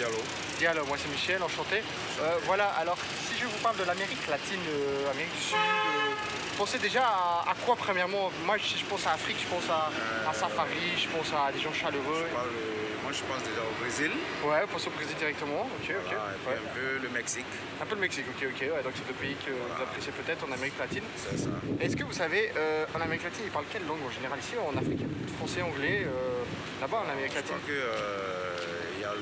Diallo. Diallo, moi c'est Michel, enchanté. Euh, voilà, alors si je vous parle de l'Amérique latine, euh, Amérique du Sud, euh, pensez déjà à, à quoi premièrement? Moi je, je pense à Afrique, je pense à, à Safari, je pense à des gens chaleureux. Je parle, moi, je pense déjà au Brésil. Ouais, pensez au Brésil directement, ok, ok. Et Ouais. un peu le Mexique. Un peu le Mexique, ok, ok. Ouais, donc c'est deux pays que vous appréciez peut-être en Amérique latine. C'est ça. Est-ce que vous savez, en Amérique latine, ils parlent quelle langue en général? Ici en Afrique, français, anglais, là-bas en Amérique Je latine? crois que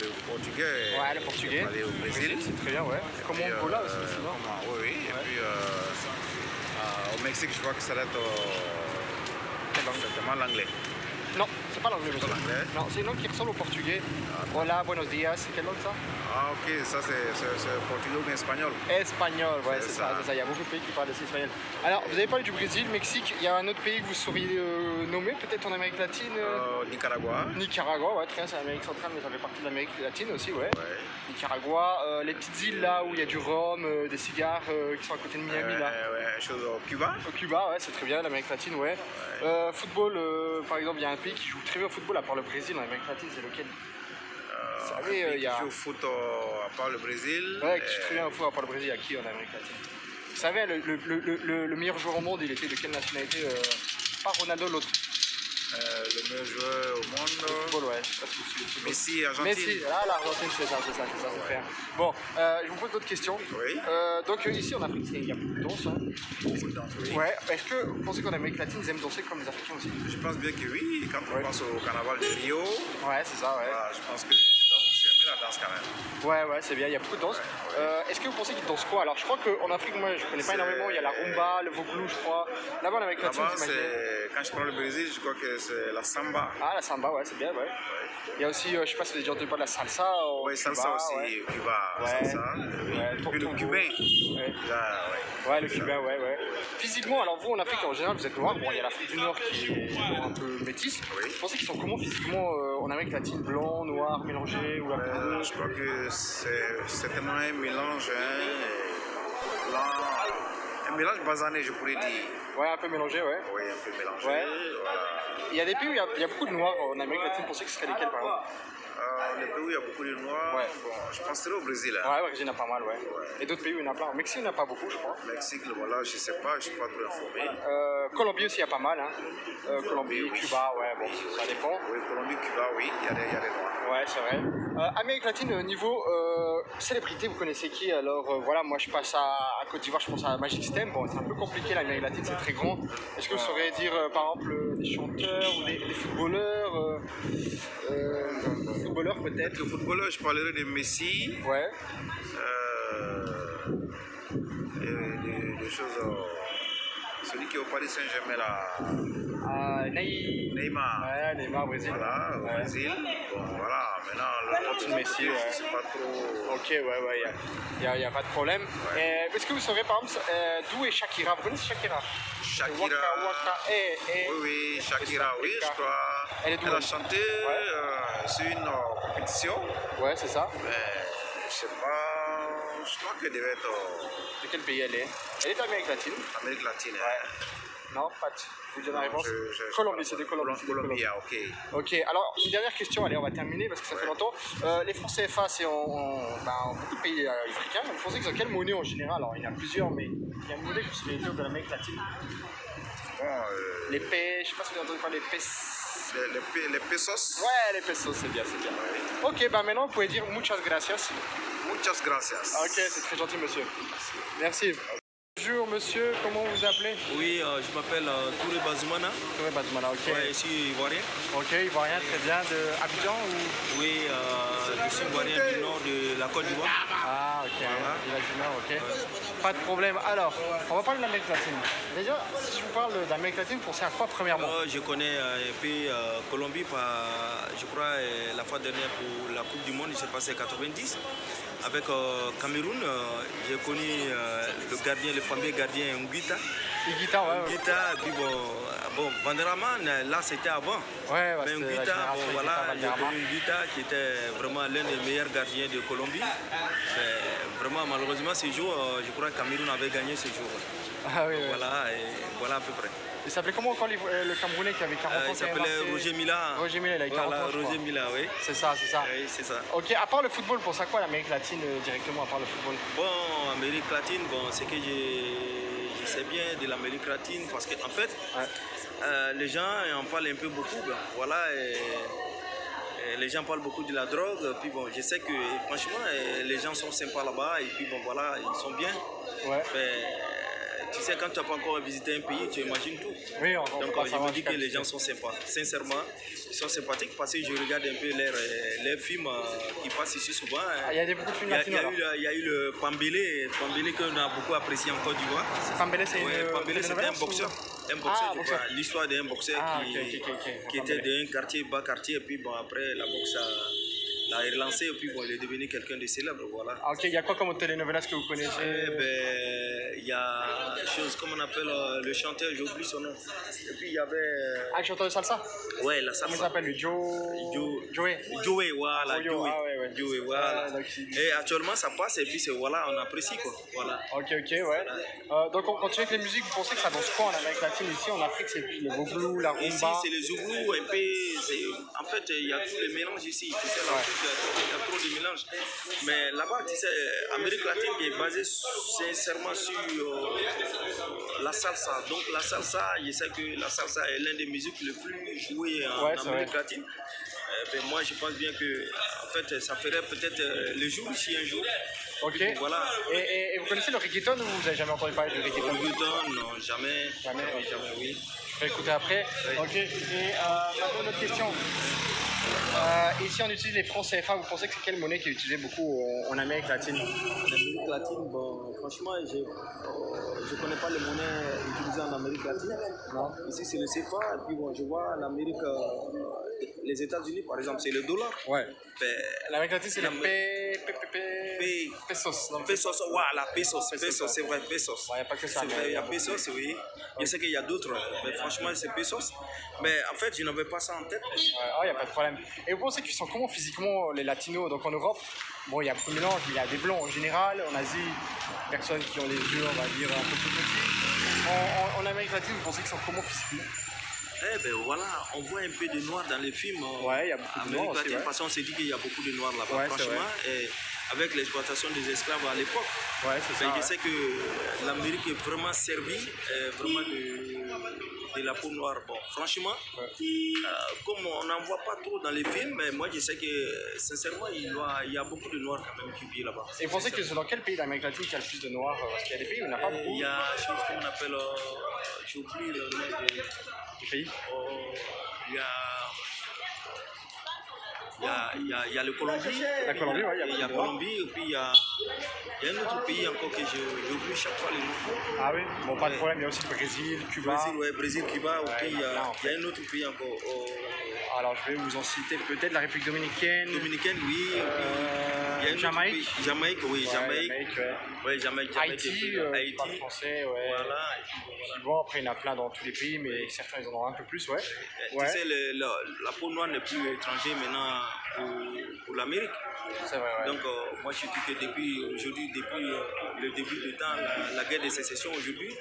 il y a le portugais. Ouais, le portugais. Aller au Brésil. C'est très bien, ouais. Comme Et, au Angola euh, aussi, aussi, non comment- Oui, oui. Ouais. Et puis euh, euh, au Mexique, je crois que ça doit être certainement l'anglais. Non, c'est pas l'anglais, Non, c'est une langue qui au portugais. Hola, buenos días, c'est quelle langue ça Ah, ok, ça c'est portugais ou espagnol. Espagnol, ouais, C'est ça. Il y a beaucoup de pays qui parlent espagnol. Alors, vous avez parlé du Brésil, Mexique. Il y a un autre pays que vous sauriez euh, nommer, peut-être en Amérique latine euh, Euh, Nicaragua. Nicaragua, ouais, très bien, c'est l'Amérique centrale, mais ça fait partie de l'Amérique latine aussi, ouais. Ouais. Nicaragua, euh, les petites îles là où il y a du rhum, des cigares qui sont à côté de Miami là. Ouais, chose au Cuba. Au Cuba, ouais, c'est très bien, l'Amérique latine, ouais. Euh, football, par exemple, il y a un pays qui joue très bien au football, à part le Brésil, en Amérique latine, c'est lequel Euh, Vous un savez, euh, il y a- qui joue au foot euh, à part le Brésil. Ouais, qui joue très bien au football, à part le Brésil, il y a qui en Amérique latine? Vous savez, le, le- le- le- le meilleur joueur au monde, il était de quelle nationalité euh, Pas Ronaldo, l'autre. Euh, le meilleur joueur au monde. Football, ouais. Messi, Argentine. Messi, là, l'Argentine, c'est ça, c'est ça, c'est ça, c'est clair. Bon, euh, je vous pose d'autres questions. Oui. Euh, donc, euh, ici en Afrique, il y a beaucoup de danse. hein. Beaucoup de danse, oui. Ouais, est-ce que vous pensez qu'en Amérique latine, ils aiment danser comme les Africains aussi? Je pense bien que oui. Quand on Ouais. pense au carnaval de Rio, Ouais, c'est ça, ouais. voilà, je pense que les gens aussi aimer la danse quand même. Ouais, ouais, c'est bien, il y a beaucoup de danse. Euh, Est-ce que vous pensez qu'ils dansent quoi? Alors, je crois qu'en Afrique, moi, je connais pas énormément. Il y a la rumba, le voglou, je crois. Là-bas, en Amérique latine, c'est quand je prends le Brésil, je crois que c'est la samba. Ah, la samba, ouais, c'est bien, ouais. Il y a aussi, euh, je sais pas si vous avez déjà entendu parler de la salsa. Oui, salsa Cuba, aussi. Cuba, salsa. Puis le cubain. Ouais. Le cubain, ouais, ouais. Physiquement, alors vous, en Afrique, en général, vous êtes noir. Bon, il y a l'Afrique du Nord qui est un peu métisse. Vous pensez qu'ils sont comment physiquement euh, en Amérique latine? Blanc, noir, mélangé ou peu Euh, je crois que c'est certainement un mélange hein, un mélange basané, je pourrais dire. Ouais, un peu mélangé, ouais. Oui, un peu mélangé. Ouais. Voilà. Il y a des pays où il y a, il y a beaucoup de noirs en Amérique latine. Vous pensez que ce serait lesquels, par exemple? Euh, les pays où il y a beaucoup de noirs, Ouais. bon, je penserais au Brésil. Hein. Ouais, ouais, il y en a pas mal, ouais. Et d'autres pays où il y en a plein. Au Mexique, il n'y en a pas beaucoup, je crois. Mexique, le voilà, je sais pas, je suis pas trop informé. Euh, Colombie aussi, il y a pas mal. Hein. Euh, Colombie, oui. Cuba, ouais, bon, ça dépend. Oui, Colombie, Cuba, oui, il y a des, il y a des noirs. Ouais, c'est vrai. Euh, Amérique latine, euh, niveau euh, célébrité, vous connaissez qui? Alors euh, voilà, moi je passe à, à Côte d'Ivoire, je pense à Magic System. Bon, c'est un peu compliqué, l'Amérique latine, c'est très grand. Est-ce que vous sauriez dire, par exemple, des chanteurs ou des, des footballeurs Footballeurs peut-être? Le footballeur, je parlerai de Messi, Ouais. euh, et de, de choses. celui qui est au Paris Saint-Germain, là, Ah, Ney. Neymar. Ouais, Neymar, Brésil. Voilà, au Ouais. Brésil. Bon, voilà, maintenant, le Continue Messi, ouais. je sais pas trop. Ok, ouais, ouais, il n'y a, y a pas de problème. Euh, Est-ce que vous saurez par exemple euh, d'où est Shakira? Vous connaissez Shakira? Shakira. Waka Waka, eh, eh. Oui, oui, Shakira, oui, je crois. Elle est Elle a chanté euh, sur une euh, compétition, Ouais, c'est ça. mais je sais pas, je crois qu'elle devait être euh, De quel pays elle est? Elle est d'Amérique latine. Amérique latine. hein. Non, pas. Vous la réponse Colombie, c'est de Colombie. c'est de Colombie, ah, ok. Ok, alors une dernière question, allez, on va terminer parce que ça fait longtemps. Euh, les francs CFA, c'est en, en- ben, en beaucoup de pays euh, africains. Vous pensez qu'ils ont quelle monnaie en général? Alors, il y en a plusieurs, mais il y a une monnaie que vous dire de l'Amérique latine? Bon, euh, Les P, je sais pas si vous avez entendu parler des pesos. les, les, les pesos, Ouais, les pesos, c'est bien, c'est bien. Ok, bah maintenant vous pouvez dire muchas gracias. muchas gracias. Ah, Ok, c'est très gentil, monsieur. Merci. Bonjour, monsieur, comment vous vous appelez? Oui, euh, je m'appelle euh, Touré Bazoumana. Touré Bazumala, ok. Ouais, je suis ivoirien. Ok, ivoirien, très bien. De Abidjan ou? Oui, euh, je suis ivoirien du nord de la Côte d'Ivoire. Ah, ok, village du Nord, ok. Pas de problème. Alors, on va parler de l'Amérique latine. Déjà, si je vous parle d'Amérique latine, pensez à quoi premièrement Euh, je connais euh, un peu euh, Colombie, je crois, euh, la fois dernière pour la Coupe du Monde, il s'est passé 90. Avec euh, Cameroun, euh, j'ai connu euh, le gardien, le fameux gardien Nguita. Iguita, ouais. ouais. Nguita, puis bon, euh, bon Vanderaman, là c'était avant. Ouais, ouais, Mais Nguita, bon, voilà, j'ai Valderrama. connu Nguita qui était vraiment l'un des meilleurs gardiens de Colombie. Vraiment malheureusement, ce jour, euh, je crois que Cameroun avait gagné ce jour. Ah oui. Voilà, et voilà à peu près. Il s'appelait comment encore euh, le Camerounais qui avait 40 Euh, ans il s'appelait Roger Mila. Roger Mila, il avait 40 Voilà, ans. Roger Mila, oui. C'est ça, c'est ça. Oui, c'est ça. Ok, à part le football, pour ça quoi l'Amérique latine directement, à part le football? Bon, Amérique latine, bon, c'est que je, je sais bien de l'Amérique latine parce qu'en en fait, Ouais. euh, les gens en parlent un peu beaucoup. ben, voilà, et les gens parlent beaucoup de la drogue. Puis bon, je sais que franchement, euh, les gens sont sympas là-bas et puis bon, voilà, ils sont bien. Ouais. Tu sais, quand tu n'as pas encore visité un pays, tu imagines tout. Oui, on, Donc pas euh, je me dis que les gens sont sympas. Sincèrement, ils sont sympathiques parce que je regarde un peu leurs euh, films euh, qui passent ici souvent. Il y a des beaucoup de films Il y a, il y latinos a alors. eu, le- Pambélé, Pambélé qu'on a beaucoup apprécié en Côte d'Ivoire. Pambélé, c'est Ouais, Pambélé, c'était un boxeur. Un boxeur, Ah. L'histoire d'un boxeur Ah, qui, ok, ok, ok, ok. qui était d'un quartier, bas quartier, et puis bon, après la boxe a- l'a relancé, et puis bon, il est devenu quelqu'un de célèbre, voilà. Ah, ok, il y a quoi comme télénovelas que vous Eh connaissez ben, il y a chose, comme on appelle euh, le chanteur, j'ai oublié son nom. Et puis il y avait. euh, Ah, le chanteur de salsa Ouais, la Comment il salsa. s'appelle Joe... Joe- Joey Joey, voilà, Joey. ah ouais, ouais. Joey, voilà. Ah, donc Et actuellement, ça passe, et puis c'est voilà, on apprécie quoi. Voilà. Ok, ok, ouais. Euh, donc on continue avec les musiques, vous pensez que ça danse quoi en Amérique latine Ici en Afrique, c'est le boogaloo, la Ici, rumba. c'est les zougous, un peu. En fait, il y a tous les mélanges ici. Tu sais, il y a trop- de mélanges. Mais là-bas, tu sais, Amérique latine est basée sincèrement sur euh, la salsa. Donc, la salsa, je sais que la salsa est l'une des musiques les plus jouées en Ouais, Amérique vrai. latine. Euh, ben, moi, je pense bien que, en fait, ça ferait peut-être euh, le jour ici un jour. Ok. Voilà. Et, et- et vous connaissez le reggaeton ou vous avez jamais entendu parler du reggaeton? Reggaeton, non, jamais. Jamais, jamais, oui. Je vais écouter après. Ok. Et euh, maintenant, une autre question. Euh, ici, on utilise les francs CFA. Vous pensez que c'est quelle monnaie qui est utilisée beaucoup en, en Amérique latine? En Amérique latine, bon, franchement, je ne connais pas les monnaies utilisées en Amérique latine. Non. Ici, c'est le CFA, et puis bon, je vois l'Amérique, euh, les États-Unis, par exemple, c'est le dollar. Ouais. Ben, L'Amérique latine, c'est le P... P... P... P... P- Pesos. Non, pesos, voilà, pesos, Pesos, c'est vrai, pesos. Il n'y a pas que ça. Il y a pesos, oui. Je sais qu'il y a d'autres, mais franchement, c'est pesos. Mais en fait, je n'avais pas ça en tête. Ouais, ah, y a pas de problème. Et vous pensez qu'ils sont comment physiquement les latinos Donc en Europe, bon, il y a beaucoup de mais il y a des blancs en général. En Asie, personnes qui ont les yeux, on va dire, un peu plus petits. En, en- en Amérique latine, vous pensez qu'ils sont comment physiquement Eh ben voilà, on voit un peu de noir dans les films. euh, Ouais, il y a beaucoup de Amérique aussi, latine, ouais. parce qu'on s'est dit qu'il y a beaucoup de noirs là-bas, Ouais, franchement. Et avec l'exploitation des esclaves à l'époque, Ouais, c'est ben, ça. je sais que l'Amérique est vraiment servie, euh, vraiment de, de la peau noire. Bon, franchement, euh, comme on n'en voit pas trop dans les films, mais moi je sais que sincèrement, il, doit- il y a beaucoup de noirs quand même qui vivent là-bas. Et vous pensez que c'est dans quel pays d'Amérique latine qu'il y a le plus de noirs Parce qu'il y a des pays où il n'y en a pas Euh, beaucoup. Il y a chose qu'on appelle, euh, le nom. Des pays Oh, il y a. Il y a, il y a- il y a le Colombie. La Colombie, ouais, il y a. Colombie, et puis il y a, il y a un autre pays encore que j'oublie chaque fois les noms. Ah oui? Bon, pas de problème, il y a aussi le Brésil, Cuba. Brésil, ouais, Brésil, Cuba, ok, il y, a en un autre pays encore. oh, Alors je vais vous en citer peut-être la République dominicaine, Dominicaine, oui. euh, il y a un autre Jamaïque. Jamaïque, oui, Ouais, Jamaïque. Jamaïque, ouais. Ouais, Jamaïque, Jamaïque, Haïti, euh, Haïti. pas français, ouais. Voilà, puis bon, après, il y en a plein dans tous les pays, mais certains, ils en ont un peu plus, ouais. Tu Ouais, sais, le- le- la peau noire n'est plus étrangère maintenant pour, pour l'Amérique. c'est vrai, ouais. Donc, euh, moi, je dis que depuis aujourd'hui, depuis euh, le début du temps, la, la guerre de sécession aujourd'hui,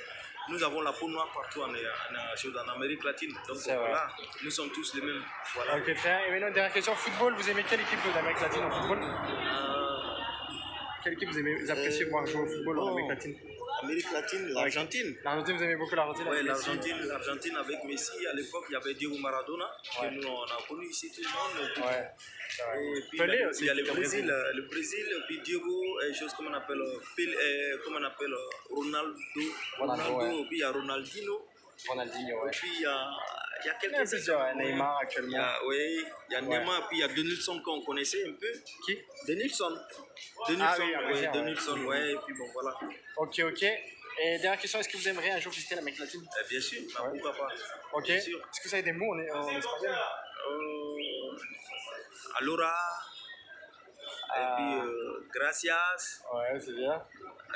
nous avons la peau noire partout en, en, Amérique latine. Donc, voilà, nous sommes tous les mêmes. Voilà. Ok, très bien. Et maintenant, dernière question. Football, vous aimez quelle équipe d'Amérique latine en football? Euh, Quelle équipe vous, aimez, vous appréciez voir jouer au football en oh. Amérique latine? Amérique latine, l'Argentine. L'Argentine, vous aimez beaucoup l'Argentine? Oui, l'Argentine, l'Argentine avec Messi, à l'époque, il y avait Diego Maradona, Ouais. que nous, on a connu ici tout le monde. Et puis- Ouais. Et il y a- aussi, il y a le Brésil, euh, le Brésil, puis Diego, et chose comme on appelle, euh, Pel- euh, comment on appelle euh, Ronaldo, Ronaldo, ouais. puis il y a Ronaldinho, Ronaldinho, et ouais. puis il y a, il y a Il y a ouais. ouais. Neymar actuellement. oui, il y a Ouais. Neymar, puis il y a Denilson qu'on connaissait un peu. Qui Denilson. Denilson, Ah oui, un ouais, ouais. Denilson, ouais, et puis bon, voilà. Ok, ok. Et dernière question, est-ce que vous aimeriez un jour visiter l'Amérique latine? Eh, bien sûr, bah, Ouais. pourquoi pas. Ok. Est-ce que vous avez des mots en, en espagnol? Euh, Allora, Ah. et puis euh, gracias, Ouais, c'est bien.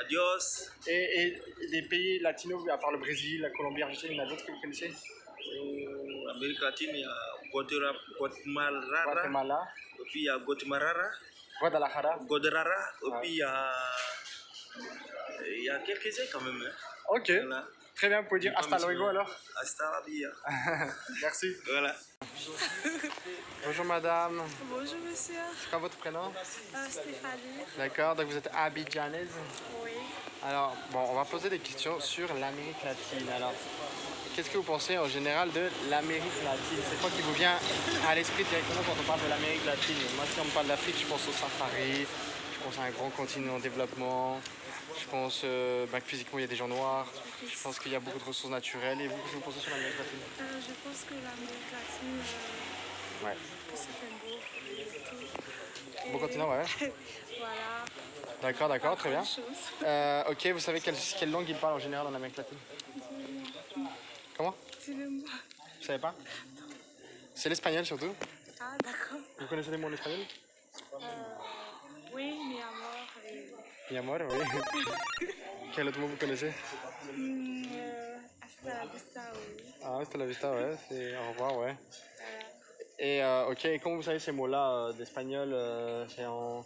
adios. Et, et les pays latinos, à part le Brésil, la Colombie, l'Argentine, il y en a d'autres que vous connaissez? Euh, Amérique latine, il y a Guatemala, Guatemala, et puis il y a Guatemala, Guadalajara. Godarara, et puis il y a Il y a quelques-uns quand même. Hein. Ok, Voilà. très bien, vous pouvez dire hasta luego alors Hasta la. Merci. Voilà. Bonjour. Madame, Bonjour monsieur, c'est quoi votre prénom? Euh, Stéphanie. D'accord, donc vous êtes abidjanaise? Oui. Alors, bon, on va poser des questions sur l'Amérique latine. Alors, qu'est-ce que vous pensez en général de l'Amérique latine? C'est quoi qui vous vient à l'esprit directement quand on parle de l'Amérique latine? Moi, si on me parle d'Afrique, je pense au safari, je pense à un grand continent en développement, je pense euh, bah, que physiquement il y a des gens noirs, je pense qu'il y a beaucoup de ressources naturelles. Et vous, qu'est-ce que vous pensez sur l'Amérique latine Euh, je pense que l'Amérique latine, euh, Ouais. que c'est un beau. Beau continent, ouais. voilà. D'accord, d'accord, très bien. Ok, vous savez quelle, quelle langue ils parlent en général en Amérique latine Comment? Vous savez pas? C'est l'espagnol surtout. Ah, d'accord. Vous connaissez les mots en espagnol Euh, oui, mi amor. Oui. Quel autre mot vous connaissez Hmm, euh, hasta la vista, oui. Ah, hasta la vista, ouais, c'est au revoir, ouais. Voilà. Et euh, ok, et comment vous savez ces mots-là euh, d'espagnol C'est en,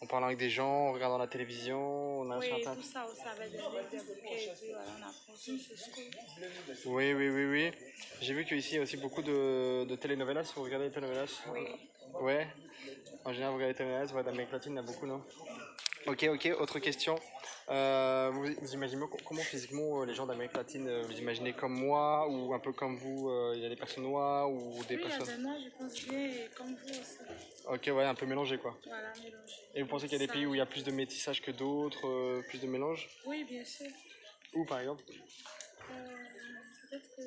en parlant avec des gens, en regardant la télévision, on a Oui, sur Internet tout ça, des des bouquets et puis voilà, on apprend tout Oui, oui, oui, oui. J'ai vu qu'ici il y a aussi beaucoup de, de telenovelas. Vous regardez les telenovelas? Oui. Ouais. En général, vous regardez les telenovelas, ouais, d'Amérique latine, il y en a beaucoup, non? Ok, ok, autre question. Euh, vous, vous imaginez co- comment physiquement euh, les gens d'Amérique latine, euh, vous imaginez comme moi ou un peu comme vous euh, Il y a des personnes noires ou des Oui, personnes. je pense bien, comme vous aussi. Ok, ouais, un peu mélangé quoi. Voilà, mélangé. Et vous pensez qu'il y a des pays où il y a plus de métissage que d'autres, euh, plus de mélange? Oui, bien sûr. Où par exemple? Peut-être que.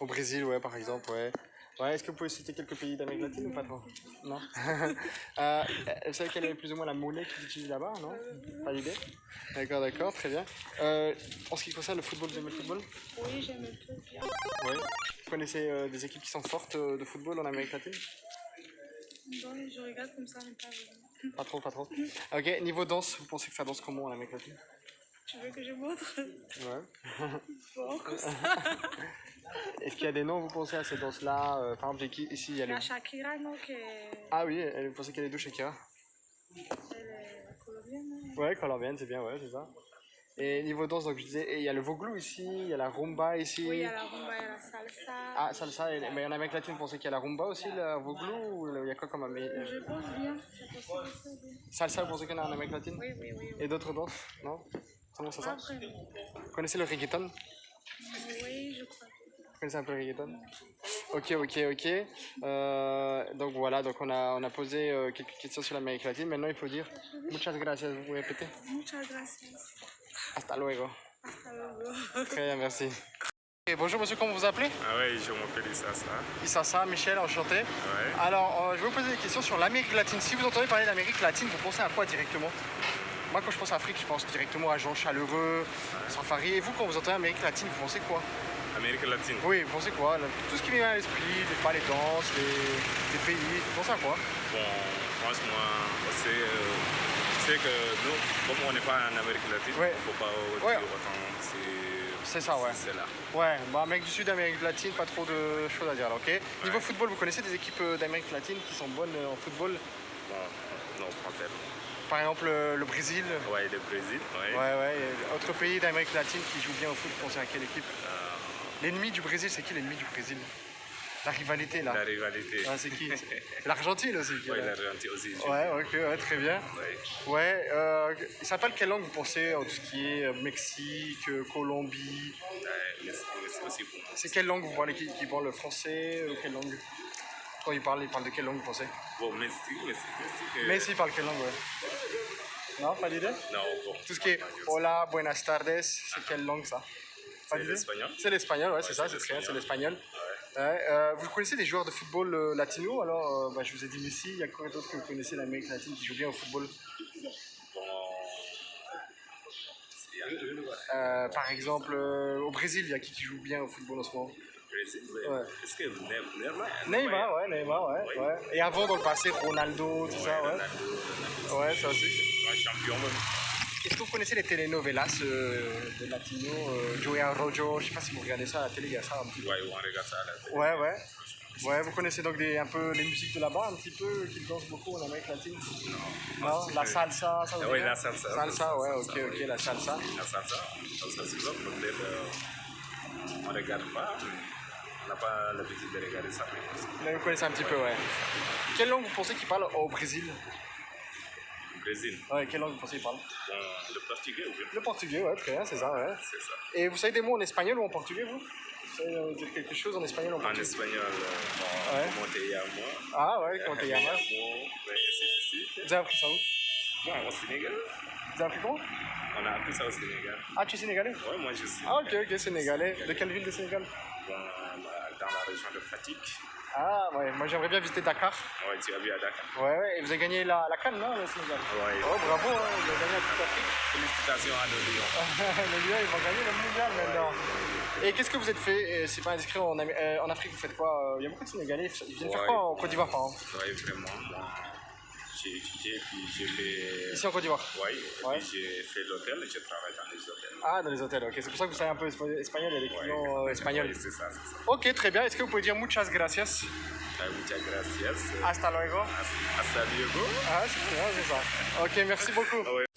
Au Brésil, ouais, par exemple, ouais. Ouais, est-ce que vous pouvez citer quelques pays d'Amérique latine ou pas trop? Non Euh, Vous savez quelle est plus ou moins la monnaie qu'ils utilisent là-bas, non? Pas d'idée D'accord, d'accord, très bien. Euh, en ce qui concerne le football, vous aimez le football? Oui, j'aime un peu bien. Oui. Vous connaissez euh, des équipes qui sont fortes euh, de football en Amérique latine? Bon, je regarde comme ça, mais pas vraiment. Pas trop, pas trop. Ok, niveau danse, vous pensez que ça danse comment en Amérique latine? Tu veux que je montre Ouais. Bon, comme ça. Est-ce qu'il y a des noms, vous pensez, à ces danses-là Euh, Par exemple, j'ai qui- ici, il y a le... Shakira, non, qui est... Ah oui, elle- vous pensez qu'elle est d'où, Shakira elle est colombienne, non Ouais, colombienne, c'est bien, ouais, c'est ça. Et niveau danse, donc je disais, il y a le voglou ici, il y a la rumba ici. Oui, il y a la rumba, il y a la salsa. Ah, salsa, et- mais en Amérique latine, vous pensez qu'il y a la rumba aussi, le voglou, ou il y a quoi comme Amérique Je pense bien, possible aussi, bien. Salsa, vous pensez qu'il y en a en Amérique latine Oui, oui, oui. oui. Et d'autres danses Non? Comment ça Pas sent vraiment. Vous connaissez le reggaeton Oui, je crois. Vous connaissez un peu le reggaeton Ok, ok, ok. Euh, donc voilà, donc on a, on a posé euh, quelques questions sur l'Amérique latine. Maintenant, il faut dire muchas gracias. Vous pouvez répéter Muchas gracias. Hasta luego. Hasta luego. Très bien, merci. Et bonjour monsieur, comment vous vous appelez Ah ouais, je m'appelle Issassa. Issassa, Michel, enchanté. Ouais. Alors, euh, je vais vous poser des questions sur l'Amérique latine. Si vous entendez parler d'Amérique latine, vous pensez à quoi directement? Moi, quand je pense à Afrique, je pense directement à Jean Chaleureux, Safari. Et vous, quand vous entendez Amérique latine, vous pensez quoi? Amérique latine. Oui, vous pensez quoi? Tout ce qui vient à l'esprit, les, pas les danses, les, les pays, vous pensez à quoi? Bon, franchement, c'est, euh, sais que nous, comme on n'est pas en Amérique latine, Ouais. il ne faut pas dire Ouais. autant. C'est, C'est ça, ouais. c'est là. Ouais, bah, Amérique du Sud, Amérique latine, pas trop de choses à dire là, ok? Niveau football, vous connaissez des équipes euh, d'Amérique latine qui sont bonnes euh, en football? Bon, non, pas tellement. Par exemple, euh, le Brésil Ouais, le Brésil, ouais. Ouais, ouais. Autre pays d'Amérique latine qui joue bien au foot, vous pensez à quelle équipe Euh, L'ennemi du Brésil, c'est qui l'ennemi du Brésil? La rivalité là. la rivalité. Ah, c'est qui? L'Argentine aussi. là. l'Argentine aussi. Ouais, ok, ouais, très bien. Ouais. Ouais, euh, ça s'appelle quelle langue vous pensez en tout ce qui est euh, Mexique, Colombie? Ouais, c'est quelle langue vous parlez? Qui, qui parle le français ou quelle langue? Quand ils parlent, ils parlent de quelle langue vous pensez Bon, Messi, Messi, Messi. Messi parle quelle langue, ouais Non, pas d'idée Non, bon. Tout ce qui est hola, buenas tardes, c'est quelle langue ça Pas C'est d'idée l'espagnol. C'est l'espagnol, ouais, c'est ça, c'est c'est très bien, c'est l'espagnol. Ouais, euh, vous connaissez des joueurs de football euh, latino? Alors, euh, bah, je vous ai dit Messi, il y a quoi d'autre que vous connaissez l'Amérique latine qui joue bien au football? Bon. Il y a le Euh, Par exemple, au Brésil, il y a qui qui joue bien au football en ce moment? Ouais. Est-ce que Neymar Neymar ouais, Neymar, ouais, Oui. ouais. Et avant, dans le passé, Ronaldo, tout ça, ouais. Ronaldo, Ouais, ça aussi. un champion même. Est-ce que vous connaissez les telenovelas euh, de latino, euh, Joey Rojo, je sais pas si vous regardez ça à la télé, il y a ça un petit peu. Ouais, on regarde ça à la télé. Ouais, ouais. Ouais, vous connaissez donc des, un peu les musiques de là-bas, un petit peu, qui dansent beaucoup en Amérique latine? Non. La salsa, ça vous Oui, dit la salsa. Salsa, ouais, ok, ok, la salsa. La salsa, la salsa, c'est ça, peut-être, euh, on regarde pas, mais on n'a pas l'habitude de regarder ça. mais Mais vous connaissez un petit peu, ouais. Quelle langue vous pensez qu'ils parlent au Brésil? Au Brésil, Ouais, quelle langue vous pensez qu'ils parlent bon, le portugais, oui, Le portugais, ouais, très bien, c'est ça, ouais. c'est ça. Et vous savez des mots en espagnol ou en portugais, vous? Vous savez euh, dire quelque chose en espagnol ou en En portugais? espagnol, euh, Ouais. Ah ouais, suite. Vous avez appris ça où? Bon, au Sénégal, Vous avez appris comment? On a appris ça au Sénégal. Ah, tu es sénégalais? Ouais, moi je suis Ah ok, ok, sénégalais. De quelle ville de Sénégal? Bon, dans la région de Fatigue. Ah ouais, moi j'aimerais bien visiter Dakar. Ouais, tu as vu à Dakar. Ouais, ouais, et vous avez gagné la, la canne, non, le Sénégal Ouais. Oh bravo, hein, vous avez gagné la Coupe d'Afrique. Félicitations à nos lions. les Lions, ils vont gagner le mondial maintenant. Et qu'est-ce que vous êtes fait? C'est pas indiscret en, euh, en Afrique, vous faites quoi? Euh, Il y a beaucoup de Sénégalais, ils viennent faire quoi en Côte d'Ivoire par exemple? Ouais, vraiment, moi, j'ai étudié, puis j'ai fait. Ici en Côte d'Ivoire et Ouais. j'ai fait l'hôtel, je travaille dans les hôtels. Ah, dans les hôtels, ok. C'est pour ça que vous savez un peu espa- espagnol, il y a des clients euh, espagnols. Ouais, c'est ça, c'est ça. Ok, très bien. Est-ce que vous pouvez dire muchas gracias? Ah, Muchas gracias. Hasta luego. Hasta luego. Ah, c'est bien, c'est ça. Ok, merci beaucoup. Ouais.